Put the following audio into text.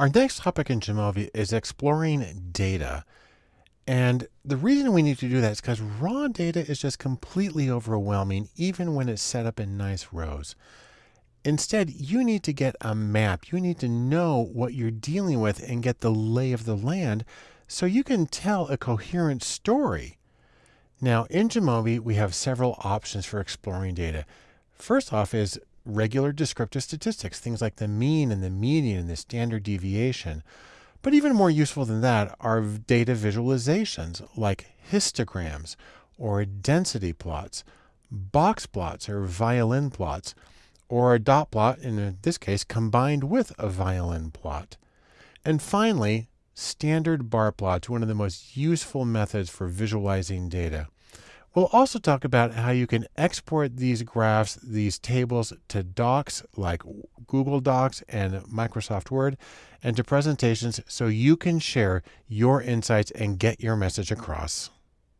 Our next topic in Jamovi is exploring data. And the reason we need to do that is because raw data is just completely overwhelming, even when it's set up in nice rows. Instead, you need to get a map. You need to know what you're dealing with and get the lay of the land so you can tell a coherent story. Now, in Jamovi, we have several options for exploring data. First off is regular descriptive statistics, things like the mean and the median and the standard deviation. But even more useful than that are data visualizations like histograms or density plots, box plots or violin plots, or a dot plot, in this case, combined with a violin plot. And finally, standard bar plots, one of the most useful methods for visualizing data. We'll also talk about how you can export these graphs, these tables to docs like Google Docs and Microsoft Word and to presentations so you can share your insights and get your message across.